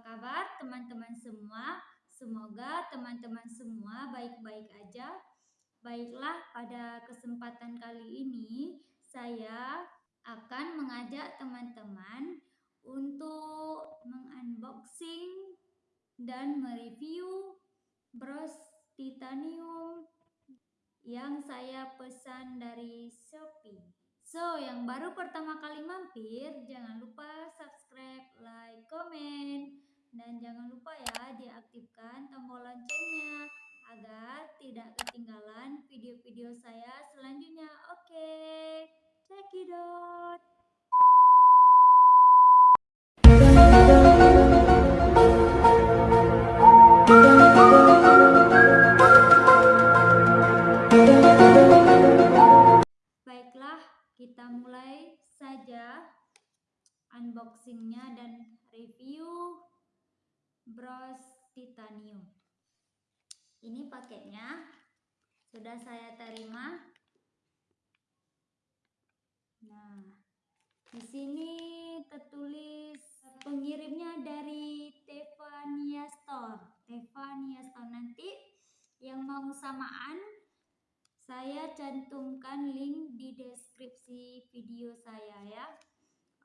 Kabar teman-teman semua? Semoga teman-teman semua baik-baik aja. Baiklah, pada kesempatan kali ini saya akan mengajak teman-teman untuk mengunboxing dan mereview Bros titanium yang saya pesan dari Shopee. So, yang baru pertama kali mampir, jangan lupa subscribe video-video saya selanjutnya. Oke, out. Baiklah, kita mulai saja unboxingnya dan review bros titanium. Ini paketnya sudah saya terima. Nah, di sini tertulis pengirimnya dari Tevania Store. Tevania Store nanti yang mau samaan saya cantumkan link di deskripsi video saya ya.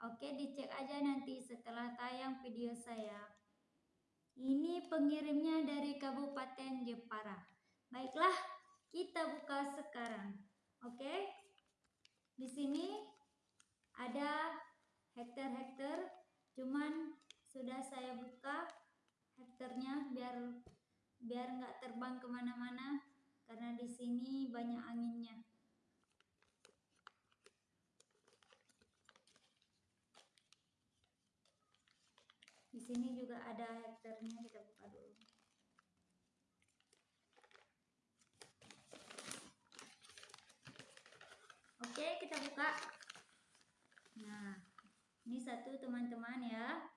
Oke, dicek aja nanti setelah tayang video saya. Ini pengirimnya dari Kabupaten Jepara. Baiklah, kita buka sekarang. Oke. Di sini ada hektar-hektar, cuman sudah saya buka hektarnya biar biar nggak terbang ke mana-mana karena di sini banyak anginnya. Di sini juga ada hektarnya kita buka dulu. Buka. Nah, ini satu teman-teman ya.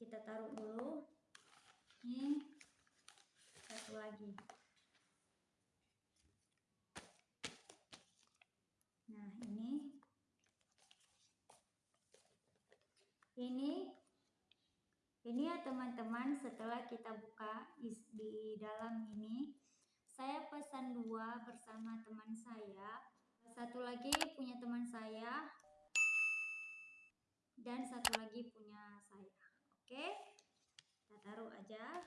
Kita taruh dulu. Ini satu lagi. Nah, ini. Ini ini ya teman-teman setelah kita buka di dalam ini saya pesan dua bersama teman saya satu lagi punya teman saya. Dan satu lagi punya saya. Oke? Kita taruh aja.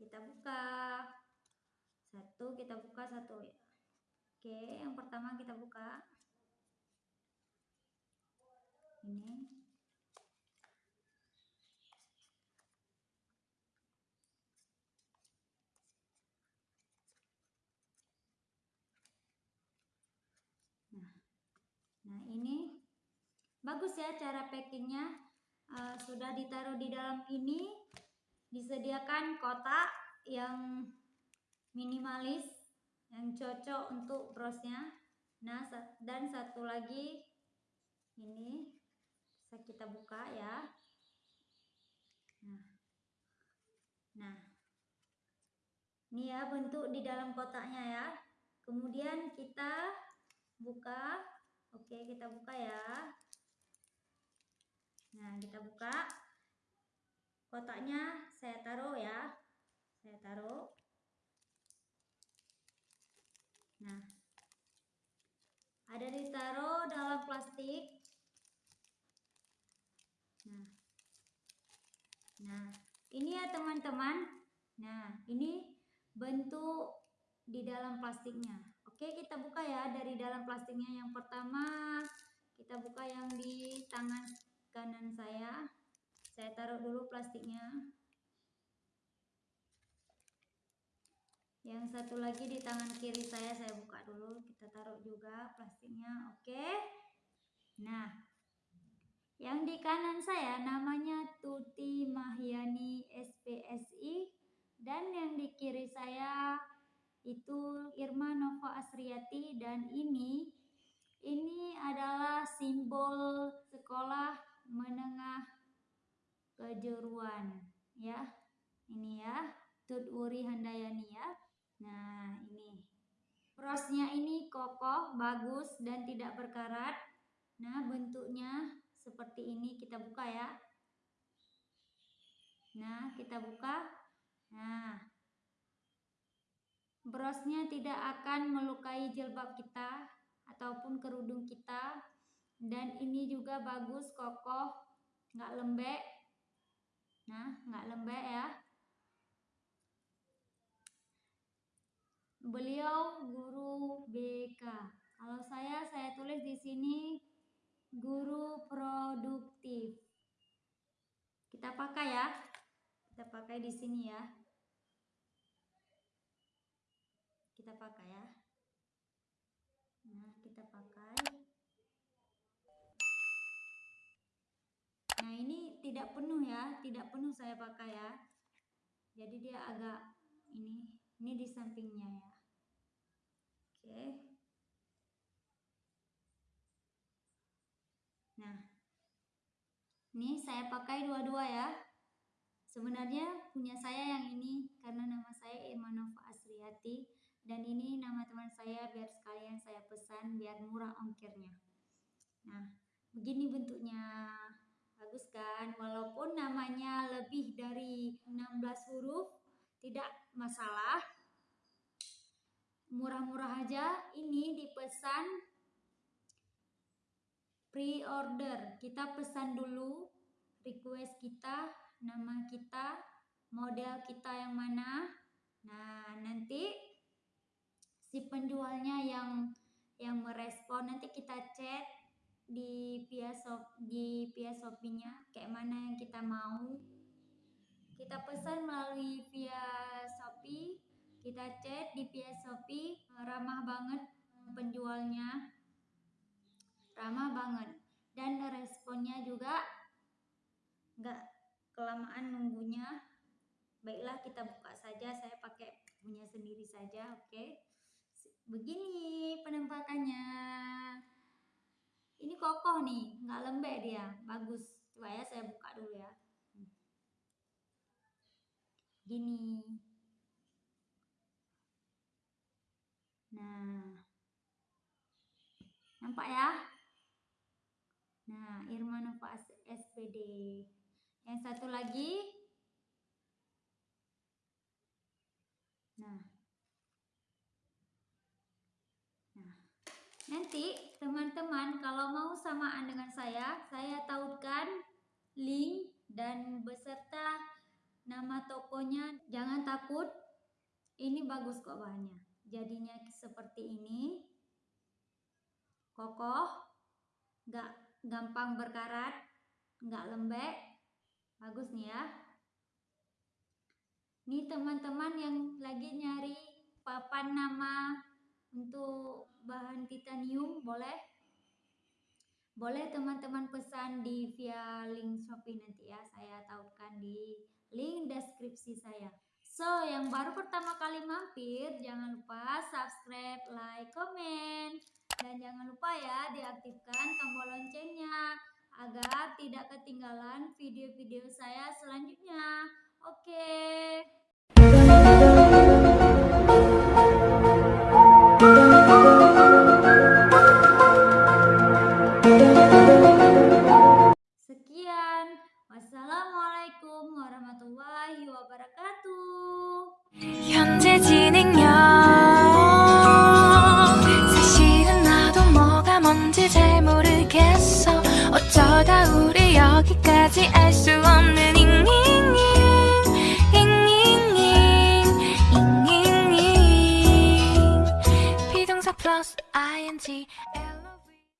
Kita buka. Satu kita buka satu ya. Oke yang pertama kita buka. Ini Nah ini bagus ya cara packingnya. Uh, sudah ditaruh di dalam ini. Disediakan kotak yang minimalis yang cocok untuk brosnya. Nah dan satu lagi ini bisa kita buka ya. Nah. Nah. Ini ya bentuk di dalam kotaknya ya. Kemudian kita buka. Oke, kita buka ya. Nah, kita buka. Kotaknya saya taruh ya. Saya taruh. Nah, ada ditaruh dalam plastik. Nah, nah ini ya teman-teman. Nah, ini bentuk di dalam plastiknya. Oke, kita buka ya dari dalam plastiknya. Yang pertama, kita buka yang di tangan kanan saya. Saya taruh dulu plastiknya. Yang satu lagi di tangan kiri saya, saya buka dulu. Kita taruh juga plastiknya. Oke. Nah, yang di kanan saya namanya Tuti Mahyani SPSI dan yang di kiri saya itu Irma Nova Asriati dan ini ini adalah kejuruan ya. Ini ya Tut Uri Handayani ya. Nah ini. Prosnya ini kokoh bagus dan tidak berkarat. Nah bentuknya seperti ini kita buka ya. Nah kita buka. Nah. Brosnya tidak akan melukai jilbab kita ataupun kerudung kita. Dan ini juga bagus, kokoh, nggak lembek. Nah, nggak lembek ya. Beliau guru BK. Kalau saya, saya tulis di sini guru produktif. Kita pakai ya. Kita pakai di sini ya. Kita pakai ya. Nah, kita pakai. Tidak penuh ya, tidak penuh saya pakai ya. Jadi dia agak ini, ini di sampingnya ya. Oke. Nah, ini saya pakai dua-dua ya. Sebenarnya punya saya yang ini karena nama saya Irmanova Asriati dan ini nama teman saya biar sekalian saya pesan biar murah ongkirnya nah begini bentuknya bagus kan? Walaupun namanya lebih dari 16 huruf tidak masalah. Murah-murah aja. Ini dipesan pre-order. Kita pesan dulu request kita nama kita model kita yang mana. Nah nanti si penjualnya yang yang merespon nanti kita chat di via shop di via shopee-nya kayak mana yang kita mau. Kita pesan melalui via shopee kita chat di via shopee ramah banget penjualnya. Ramah banget. Dan responnya juga nggak kelamaan nunggunya. Baiklah kita buka saja saya pakai punya sendiri saja oke? Okay? begini penampakannya ini kokoh nih nggak lembek dia. Bagus. Coba ya saya buka dulu ya. Gini. Nah. Nampak ya? Nah Irmanova SPD yang satu lagi. Nah. Nanti teman-teman kalau saya, tautkan link dan beserta nama tokonya. Jangan takut, ini bagus kok bahannya. Jadinya seperti ini, kokoh, nggak gampang berkarat, nggak lembek, bagus nih ya. Ini teman-teman yang lagi nyari papan nama untuk bahan titanium boleh boleh teman-teman pesan di via link Shopee nanti ya saya tautkan di link deskripsi saya. So yang baru pertama kali mampir jangan lupa subscribe like comment dan jangan lupa ya diaktifkan tombol loncengnya agar tidak ketinggalan video-video saya selanjutnya. Oke. okay.